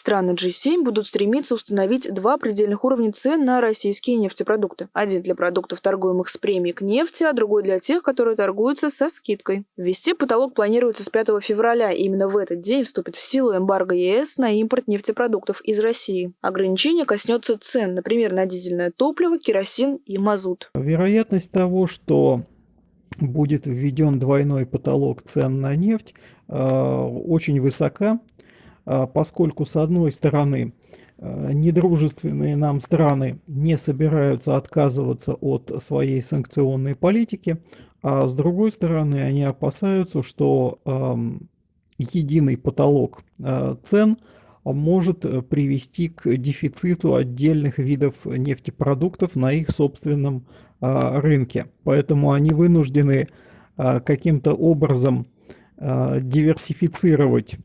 Страны G7 будут стремиться установить два предельных уровня цен на российские нефтепродукты. Один для продуктов, торгуемых с премией к нефти, а другой для тех, которые торгуются со скидкой. Ввести потолок планируется с 5 февраля, и именно в этот день вступит в силу эмбарго ЕС на импорт нефтепродуктов из России. Ограничение коснется цен, например, на дизельное топливо, керосин и мазут. Вероятность того, что будет введен двойной потолок цен на нефть, э, очень высока, поскольку, с одной стороны, э, недружественные нам страны не собираются отказываться от своей санкционной политики, а с другой стороны, они опасаются, что единый потолок цен может привести к дефициту отдельных видов нефтепродуктов на их собственном а, рынке. Поэтому они вынуждены а, каким-то образом а, диверсифицировать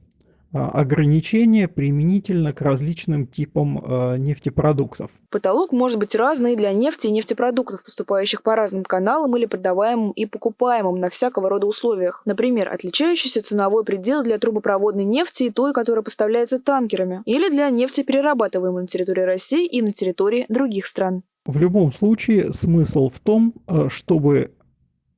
ограничения применительно к различным типам нефтепродуктов. Потолок может быть разный для нефти и нефтепродуктов, поступающих по разным каналам или продаваемым и покупаемым на всякого рода условиях. Например, отличающийся ценовой предел для трубопроводной нефти и той, которая поставляется танкерами, или для нефти, перерабатываемой на территории России и на территории других стран. В любом случае смысл в том, э, чтобы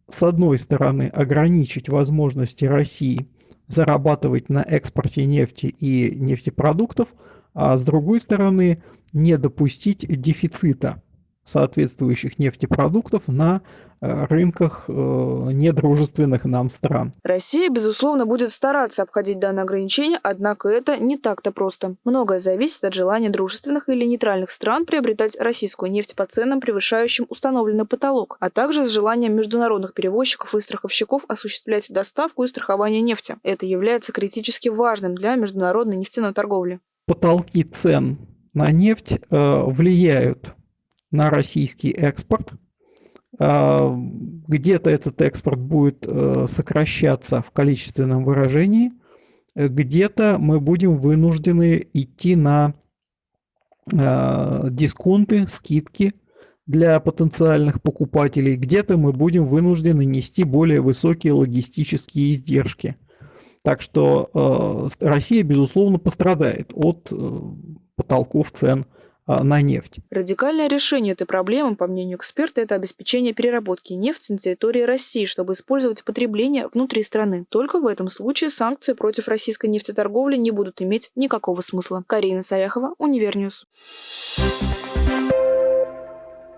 с одной стороны ограничить возможности России зарабатывать на экспорте нефти и нефтепродуктов, а с другой стороны не допустить дефицита соответствующих нефтепродуктов на э, рынках э, недружественных нам стран. Россия, безусловно, будет стараться обходить данное ограничение, однако это не так-то просто. Многое зависит от желания дружественных или нейтральных стран приобретать российскую нефть по ценам, превышающим установленный потолок, а также с желанием международных перевозчиков и страховщиков осуществлять доставку и страхование нефти. Это является критически важным для международной нефтяной торговли. Потолки цен на нефть э, влияют на российский экспорт. А, где-то этот экспорт будет э, сокращаться в количественном выражении, где-то мы будем вынуждены идти на а, дисконты, скидки для потенциальных покупателей, где-то мы будем вынуждены нести более высокие логистические издержки. Так что э, Россия, безусловно, пострадает от э, потолков цен на нефть. Радикальное решение этой проблемы, по мнению эксперта, это обеспечение переработки нефти на территории России, чтобы использовать потребление внутри страны. Только в этом случае санкции против российской нефтеторговли не будут иметь никакого смысла. Карина Саяхова, Универ News.